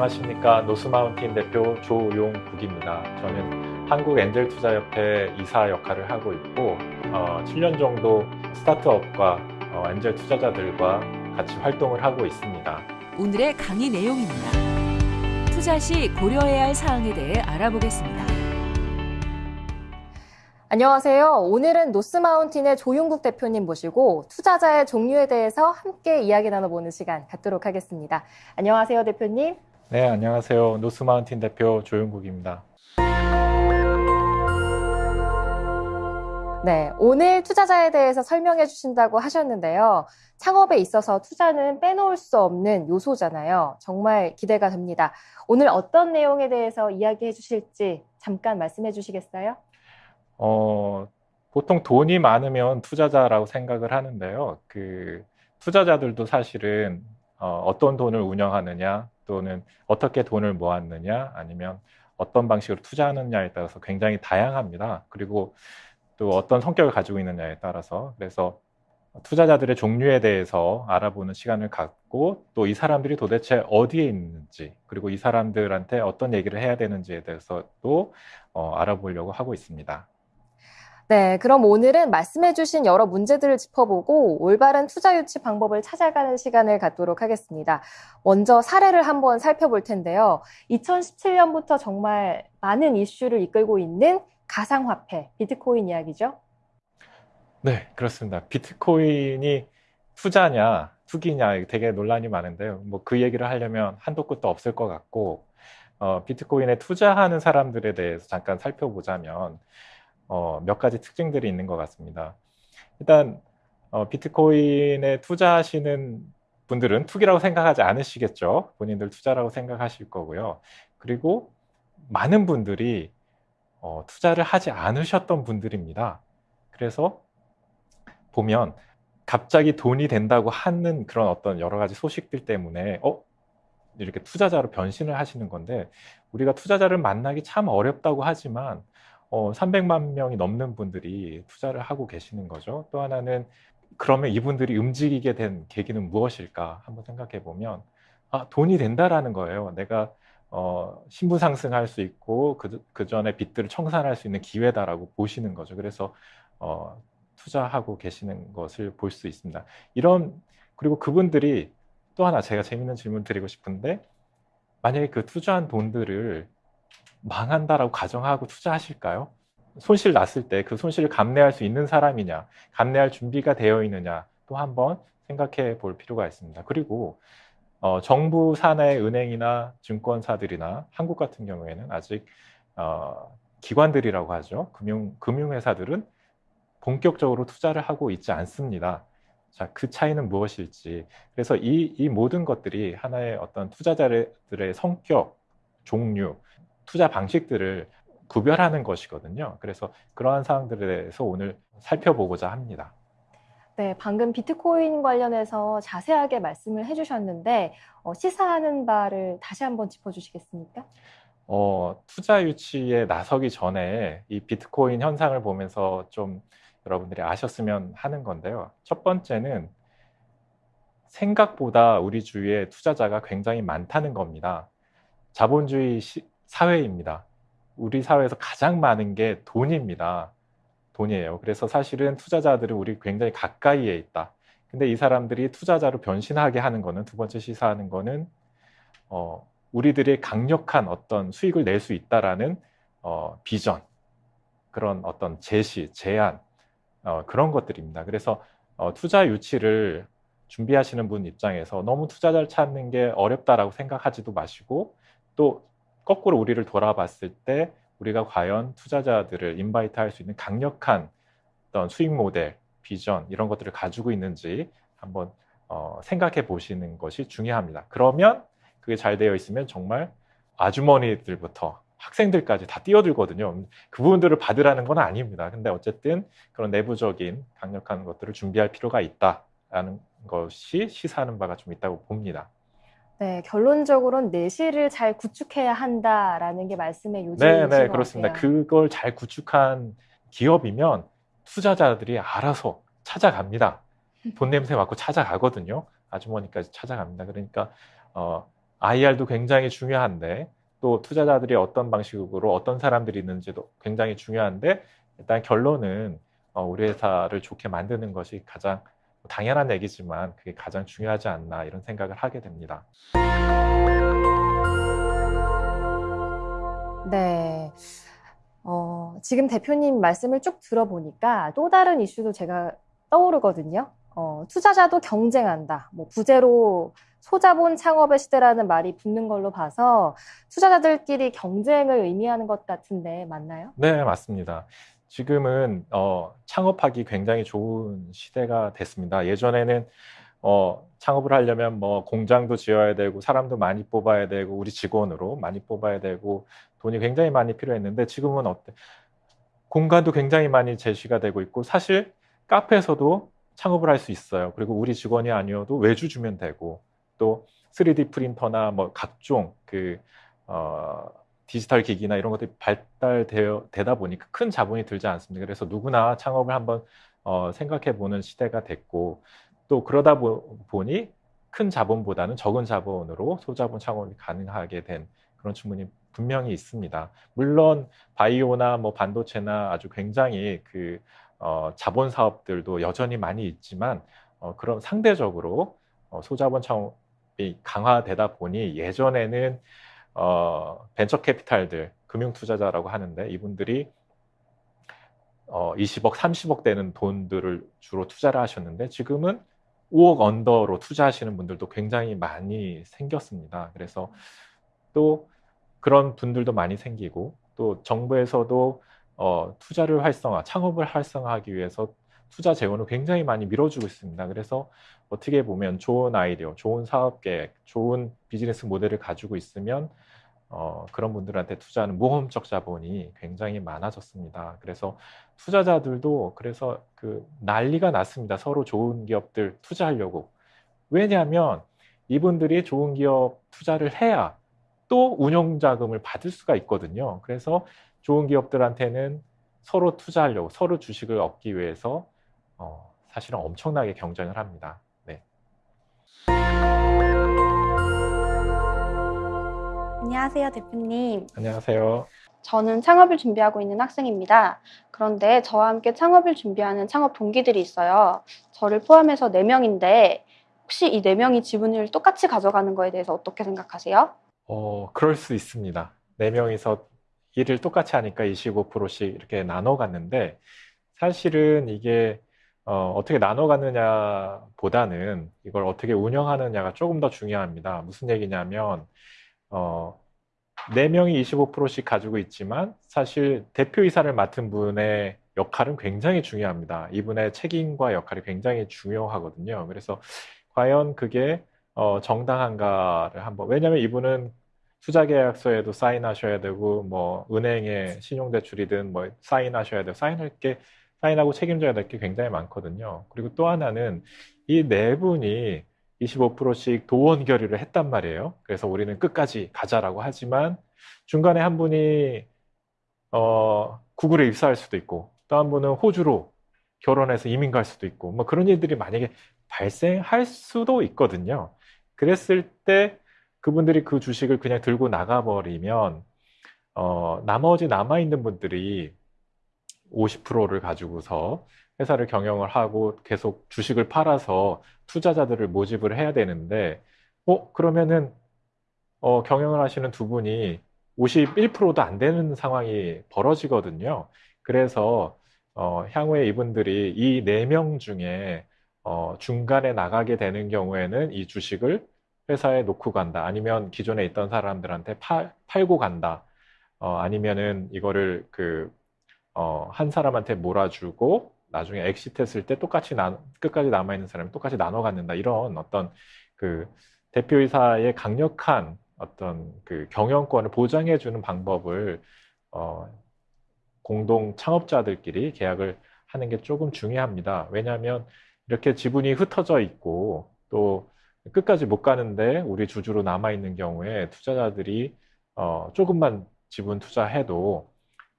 안녕하십니까 노스마운틴 대표 조용국입니다. 저는 한국 엔젤투자협회 이사 역할을 하고 있고 어, 7년 정도 스타트업과 어, 엔젤 투자자들과 같이 활동을 하고 있습니다. 오늘의 강의 내용입니다. 투자 시 고려해야 할 사항에 대해 알아보겠습니다. 안녕하세요. 오늘은 노스마운틴의 조용국 대표님 모시고 투자자의 종류에 대해서 함께 이야기 나눠보는 시간 갖도록 하겠습니다. 안녕하세요, 대표님. 네, 안녕하세요. 노스마운틴 대표 조용국입니다. 네, 오늘 투자자에 대해서 설명해 주신다고 하셨는데요. 창업에 있어서 투자는 빼놓을 수 없는 요소잖아요. 정말 기대가 됩니다. 오늘 어떤 내용에 대해서 이야기해 주실지 잠깐 말씀해 주시겠어요? 어, 보통 돈이 많으면 투자자라고 생각을 하는데요. 그 투자자들도 사실은 어, 어떤 돈을 운영하느냐 또는 어떻게 돈을 모았느냐 아니면 어떤 방식으로 투자하느냐에 따라서 굉장히 다양합니다. 그리고 또 어떤 성격을 가지고 있느냐에 따라서 그래서 투자자들의 종류에 대해서 알아보는 시간을 갖고 또 이 사람들이 도대체 어디에 있는지 그리고 이 사람들한테 어떤 얘기를 해야 되는지에 대해서도 어, 알아보려고 하고 있습니다. 네, 그럼 오늘은 말씀해주신 여러 문제들을 짚어보고 올바른 투자 유치 방법을 찾아가는 시간을 갖도록 하겠습니다. 먼저 사례를 한번 살펴볼 텐데요. 2017년부터 정말 많은 이슈를 이끌고 있는 가상화폐, 비트코인 이야기죠? 네, 그렇습니다. 비트코인이 투자냐, 투기냐 되게 논란이 많은데요. 뭐 그 얘기를 하려면 한도 끝도 없을 것 같고, 어, 비트코인에 투자하는 사람들에 대해서 잠깐 살펴보자면, 어, 몇 가지 특징들이 있는 것 같습니다. 일단 어, 비트코인에 투자하시는 분들은 투기라고 생각하지 않으시겠죠. 본인들 투자라고 생각하실 거고요. 그리고 많은 분들이 어, 투자를 하지 않으셨던 분들입니다. 그래서 보면 갑자기 돈이 된다고 하는 그런 어떤 여러 가지 소식들 때문에 어 이렇게 투자자로 변신을 하시는 건데 우리가 투자자를 만나기 참 어렵다고 하지만 어, 300만 명이 넘는 분들이 투자를 하고 계시는 거죠. 또 하나는 그러면 이분들이 움직이게 된 계기는 무엇일까 한번 생각해 보면 아, 돈이 된다라는 거예요. 내가 어, 신분 상승할 수 있고 그, 그 전에 빚들을 청산할 수 있는 기회다라고 보시는 거죠. 그래서 어, 투자하고 계시는 것을 볼 수 있습니다. 이런 그리고 그분들이 또 하나 제가 재밌는 질문 드리고 싶은데 만약에 그 투자한 돈들을 망한다라고 가정하고 투자하실까요? 손실 났을 때 그 손실을 감내할 수 있는 사람이냐, 감내할 준비가 되어 있느냐 또 한번 생각해 볼 필요가 있습니다. 그리고 어, 정부 산하의 은행이나 증권사들이나 한국 같은 경우에는 아직 어, 기관들이라고 하죠. 금융, 금융회사들은 본격적으로 투자를 하고 있지 않습니다. 자, 그 차이는 무엇일지. 그래서 이, 이 모든 것들이 하나의 어떤 투자자들의 성격, 종류, 투자 방식들을 구별하는 것이거든요. 그래서 그러한 사항들에 대해서 오늘 살펴보고자 합니다. 네, 방금 비트코인 관련해서 자세하게 말씀을 해주셨는데 어, 시사하는 바를 다시 한번 짚어주시겠습니까? 어, 투자 유치에 나서기 전에 이 비트코인 현상을 보면서 좀 여러분들이 아셨으면 하는 건데요. 첫 번째는 생각보다 우리 주위에 투자자가 굉장히 많다는 겁니다. 자본주의 시, 사회입니다. 우리 사회에서 가장 많은 게 돈입니다. 돈이에요. 그래서 사실은 투자자들은 우리 굉장히 가까이에 있다. 근데 이 사람들이 투자자로 변신하게 하는 거는 두 번째 시사하는 거는 어, 우리들의 강력한 어떤 수익을 낼 수 있다라는 어, 비전 그런 어떤 제시, 제안 어, 그런 것들입니다. 그래서 어, 투자 유치를 준비하시는 분 입장에서 너무 투자자를 찾는 게 어렵다라고 생각하지도 마시고 또 거꾸로 우리를 돌아봤을 때 우리가 과연 투자자들을 인바이트 할 수 있는 강력한 어떤 수익 모델, 비전 이런 것들을 가지고 있는지 한번 어, 생각해 보시는 것이 중요합니다. 그러면 그게 잘 되어 있으면 정말 아주머니들부터 학생들까지 다 뛰어들거든요. 그 부분들을 받으라는 건 아닙니다. 근데 어쨌든 그런 내부적인 강력한 것들을 준비할 필요가 있다라는 것이 시사하는 바가 좀 있다고 봅니다. 네, 결론적으로는 내실을 잘 구축해야 한다라는 게 말씀의 요지이신 네, 네, 것 그렇습니다. 같아요. 그걸 잘 구축한 기업이면 투자자들이 알아서 찾아갑니다. 돈 냄새 맡고 찾아가거든요. 아주머니까지 찾아갑니다. 그러니까 어, IR도 굉장히 중요한데 또 투자자들이 어떤 방식으로 어떤 사람들이 있는지도 굉장히 중요한데 일단 결론은 어, 우리 회사를 좋게 만드는 것이 가장 당연한 얘기지만 그게 가장 중요하지 않나 이런 생각을 하게 됩니다. 네. 어, 지금 대표님 말씀을 쭉 들어보니까 또 다른 이슈도 제가 떠오르거든요. 어, 투자자도 경쟁한다. 뭐 부재로 소자본 창업의 시대라는 말이 붙는 걸로 봐서 투자자들끼리 경쟁을 의미하는 것 같은데 맞나요? 네, 맞습니다. 지금은 어, 창업하기 굉장히 좋은 시대가 됐습니다. 예전에는 어, 창업을 하려면 뭐 공장도 지어야 되고 사람도 많이 뽑아야 되고 우리 직원으로 많이 뽑아야 되고 돈이 굉장히 많이 필요했는데 지금은 어때? 공간도 굉장히 많이 제시가 되고 있고 사실 카페에서도 창업을 할 수 있어요. 그리고 우리 직원이 아니어도 외주 주면 되고 또 3D 프린터나 뭐 각종 그 어, 디지털 기기나 이런 것들이 발달되어 되다 보니까 큰 자본이 들지 않습니다. 그래서 누구나 창업을 한번 어, 생각해 보는 시대가 됐고 또 그러다 보, 보니 큰 자본보다는 적은 자본으로 소자본 창업이 가능하게 된 그런 측면이 분명히 있습니다. 물론 바이오나 뭐 반도체나 아주 굉장히 그 어, 자본 사업들도 여전히 많이 있지만 어, 그럼 상대적으로 어, 소자본 창업이 강화되다 보니 예전에는 어, 벤처 캐피탈들 금융 투자자라고 하는데 이분들이 어, 20억, 30억 되는 돈들을 주로 투자를 하셨는데 지금은 5억 언더로 투자하시는 분들도 굉장히 많이 생겼습니다. 그래서 또 그런 분들도 많이 생기고 또 정부에서도 어, 투자를 활성화, 창업을 활성화하기 위해서 투자 재원을 굉장히 많이 밀어주고 있습니다. 그래서 어떻게 보면 좋은 아이디어, 좋은 사업 계획, 좋은 비즈니스 모델을 가지고 있으면 어, 그런 분들한테 투자하는 모험적 자본이 굉장히 많아졌습니다. 그래서 투자자들도 그래서 그 난리가 났습니다. 서로 좋은 기업들 투자하려고. 왜냐하면 이분들이 좋은 기업 투자를 해야 또 운용 자금을 받을 수가 있거든요. 그래서 좋은 기업들한테는 서로 투자하려고 서로 주식을 얻기 위해서 어, 사실은 엄청나게 경쟁을 합니다. 네. 안녕하세요, 대표님. 안녕하세요. 저는 창업을 준비하고 있는 학생입니다. 그런데 저와 함께 창업을 준비하는 창업 동기들이 있어요. 저를 포함해서 4명인데 혹시 이 4명이 지분을 똑같이 가져가는 거에 대해서 어떻게 생각하세요? 어, 그럴 수 있습니다. 네 명이서 일을 똑같이 하니까 25%씩 이렇게 나눠 갔는데 사실은 이게 어, 어떻게 나눠 갔느냐 보다는 이걸 어떻게 운영하느냐가 조금 더 중요합니다. 무슨 얘기냐면 어, 4명이 25%씩 가지고 있지만 사실 대표이사를 맡은 분의 역할은 굉장히 중요합니다. 이분의 책임과 역할이 굉장히 중요하거든요. 그래서 과연 그게 어, 정당한가를 한번 왜냐하면 이분은 투자계약서에도 사인하셔야 되고 뭐 은행에 신용대출이든 뭐 사인하셔야 되고 사인할 게 사인하고 책임져야 될 게 굉장히 많거든요. 그리고 또 하나는 이 네 분이 25%씩 도원 결의를 했단 말이에요. 그래서 우리는 끝까지 가자라고 하지만 중간에 한 분이 어, 구글에 입사할 수도 있고 또 한 분은 호주로 결혼해서 이민 갈 수도 있고 뭐 그런 일들이 만약에 발생할 수도 있거든요. 그랬을 때 그분들이 그 주식을 그냥 들고 나가버리면 어, 나머지 남아있는 분들이 50%를 가지고서 회사를 경영을 하고 계속 주식을 팔아서 투자자들을 모집을 해야 되는데, 어, 그러면은, 어, 경영을 하시는 두 분이 51%도 안 되는 상황이 벌어지거든요. 그래서, 어, 향후에 이분들이 이 네 명 중에, 어, 중간에 나가게 되는 경우에는 이 주식을 회사에 놓고 간다. 아니면 기존에 있던 사람들한테 파, 팔고 간다. 어, 아니면은 이거를 그, 어, 한 사람한테 몰아주고 나중에 exit 했을 때 똑같이 나, 끝까지 남아있는 사람이 똑같이 나눠 갖는다. 이런 어떤 그 대표이사의 강력한 어떤 그 경영권을 보장해 주는 방법을 어, 공동 창업자들끼리 계약을 하는 게 조금 중요합니다. 왜냐하면 이렇게 지분이 흩어져 있고 또 끝까지 못 가는데 우리 주주로 남아 있는 경우에 투자자들이 어, 조금만 지분 투자해도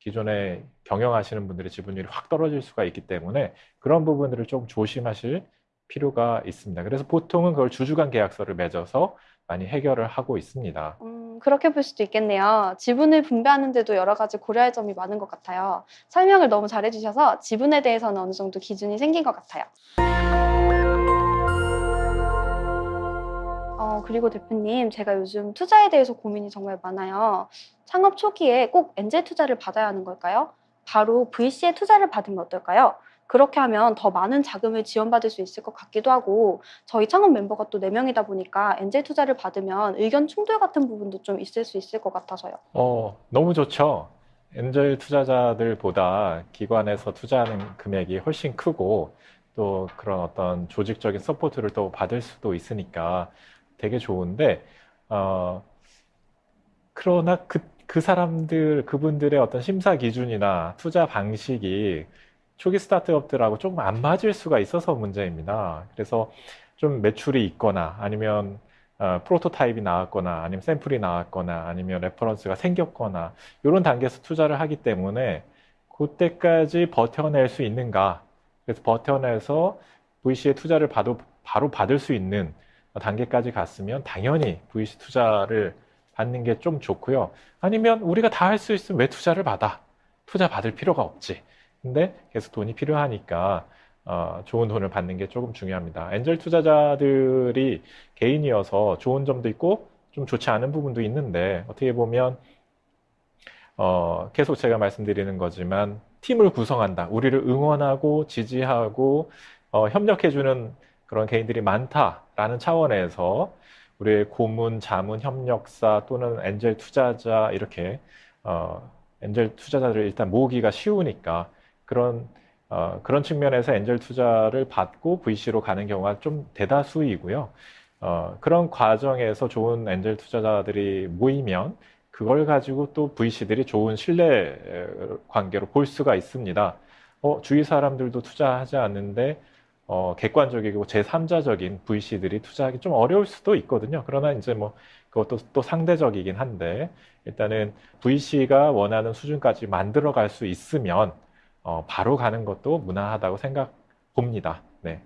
기존에 경영하시는 분들의 지분율이 확 떨어질 수가 있기 때문에 그런 부분들을 좀 조심하실 필요가 있습니다. 그래서 보통은 그걸 주주간 계약서를 맺어서 많이 해결을 하고 있습니다. 음, 그렇게 볼 수도 있겠네요. 지분을 분배하는데도 여러 가지 고려할 점이 많은 것 같아요. 설명을 너무 잘해주셔서 지분에 대해서는 어느 정도 기준이 생긴 것 같아요. 어, 그리고 대표님, 제가 요즘 투자에 대해서 고민이 정말 많아요. 창업 초기에 꼭 엔젤 투자를 받아야 하는 걸까요? 바로 VC에 투자를 받으면 어떨까요? 그렇게 하면 더 많은 자금을 지원받을 수 있을 것 같기도 하고 저희 창업 멤버가 또 4명이다 보니까 엔젤 투자를 받으면 의견 충돌 같은 부분도 좀 있을 수 있을 것 같아서요. 어, 너무 좋죠. 엔젤 투자자들보다 기관에서 투자하는 금액이 훨씬 크고 또 그런 어떤 조직적인 support를 또 받을 수도 있으니까 되게 좋은데, 어, 그러나 그, 그 사람들, 그분들의 어떤 심사 기준이나 투자 방식이 초기 스타트업들하고 조금 안 맞을 수가 있어서 문제입니다. 그래서 좀 매출이 있거나 아니면 어, 프로토타입이 나왔거나 아니면 샘플이 나왔거나 아니면 reference가 생겼거나 이런 단계에서 투자를 하기 때문에 그때까지 버텨낼 수 있는가 그래서 버텨내서 VC의 투자를 봐도 바로 받을 수 있는 단계까지 갔으면 당연히 VC 투자를 받는 게 좀 좋고요. 아니면 우리가 다 할 수 있으면 왜 투자를 받아? 투자 받을 필요가 없지. 근데 계속 돈이 필요하니까 어, 좋은 돈을 받는 게 조금 중요합니다. 엔젤 투자자들이 개인이어서 좋은 점도 있고 좀 좋지 않은 부분도 있는데 어떻게 보면 어, 계속 제가 말씀드리는 거지만 팀을 구성한다. 우리를 응원하고 지지하고 어, 협력해주는 그런 개인들이 많다라는 차원에서 우리의 고문, 자문, 협력사 또는 엔젤 투자자 이렇게 어, 엔젤 투자자들을 일단 모으기가 쉬우니까 그런 어, 그런 측면에서 엔젤 투자를 받고 VC로 가는 경우가 좀 대다수이고요. 어, 그런 과정에서 좋은 엔젤 투자자들이 모이면 그걸 가지고 또 VC들이 좋은 신뢰 관계로 볼 수가 있습니다. 어, 주위 사람들도 투자하지 않는데 어, 객관적이고 제3자적인 VC들이 투자하기 좀 어려울 수도 있거든요. 그러나 이제 뭐 그것도 또 상대적이긴 한데 일단은 VC가 원하는 수준까지 만들어 갈 수 있으면 어, 바로 가는 것도 무난하다고 생각 봅니다. 네.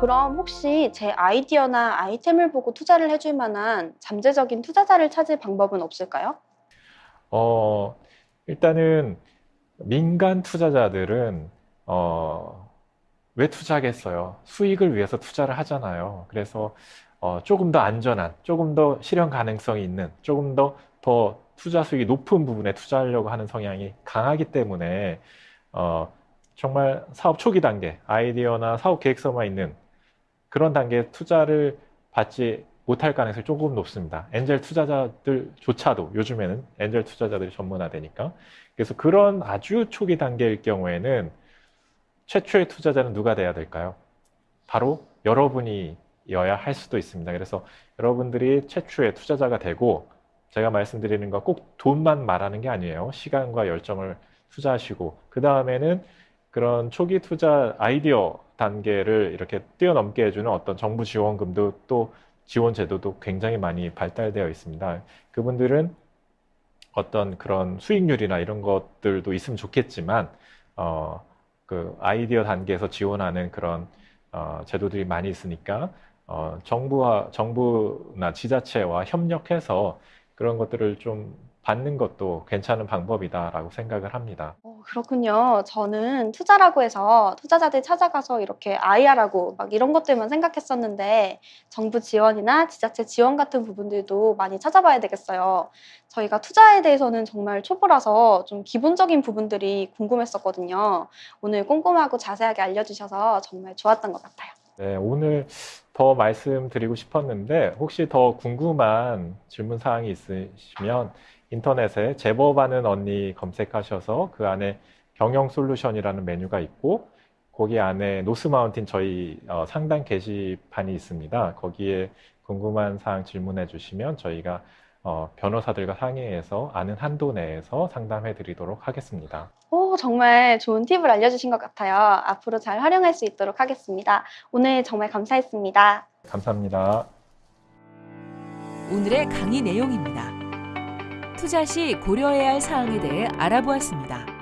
그럼 혹시 제 아이디어나 아이템을 보고 투자를 해줄 만한 잠재적인 투자자를 찾을 방법은 없을까요? 어, 일단은 민간 투자자들은 어, 왜 투자하겠어요? 수익을 위해서 투자를 하잖아요. 그래서 어, 조금 더 안전한, 조금 더 실현 가능성이 있는, 조금 더, 더 투자 수익이 높은 부분에 투자하려고 하는 성향이 강하기 때문에 어, 정말 사업 초기 단계, 아이디어나 사업 계획서만 있는 그런 단계에 투자를 받지 못할 가능성이 조금 높습니다. 엔젤 투자자들조차도 요즘에는 엔젤 투자자들이 전문화되니까. 그래서 그런 아주 초기 단계일 경우에는 최초의 투자자는 누가 돼야 될까요? 바로 여러분이여야 할 수도 있습니다. 그래서 여러분들이 최초의 투자자가 되고 제가 말씀드리는 거꼭 돈만 말하는 게 아니에요. 시간과 열정을 투자하시고 그 다음에는 그런 초기 투자 아이디어 단계를 이렇게 뛰어넘게 해주는 어떤 정부 지원금도 또 지원 제도도 굉장히 많이 발달되어 있습니다. 그분들은 어떤 그런 수익률이나 이런 것들도 있으면 좋겠지만 어, 그 아이디어 단계에서 지원하는 그런 어, 제도들이 많이 있으니까 어, 정부와 정부나 지자체와 협력해서 그런 것들을 좀 받는 것도 괜찮은 방법이다라고 생각을 합니다. 어, 그렇군요. 저는 투자라고 해서 투자자들 찾아가서 이렇게 IR하고 막 이런 것들만 생각했었는데 정부 지원이나 지자체 지원 같은 부분들도 많이 찾아봐야 되겠어요. 저희가 투자에 대해서는 정말 초보라서 좀 기본적인 부분들이 궁금했었거든요. 오늘 꼼꼼하고 자세하게 알려주셔서 정말 좋았던 것 같아요. 네, 오늘 더 말씀드리고 싶었는데 혹시 더 궁금한 질문 사항이 있으시면 인터넷에 제법하는 언니 검색하셔서 그 안에 경영 솔루션이라는 메뉴가 있고 거기 안에 노스마운틴 저희 어, 상담 게시판이 있습니다. 거기에 궁금한 사항 질문해 주시면 저희가 어, 변호사들과 상의해서 아는 한도 내에서 상담해 드리도록 하겠습니다. 오, 정말 좋은 팁을 알려주신 것 같아요. 앞으로 잘 활용할 수 있도록 하겠습니다. 오늘 정말 감사했습니다. 감사합니다. 오늘의 강의 내용입니다. 투자 시 고려해야 할 사항에 대해 알아보았습니다.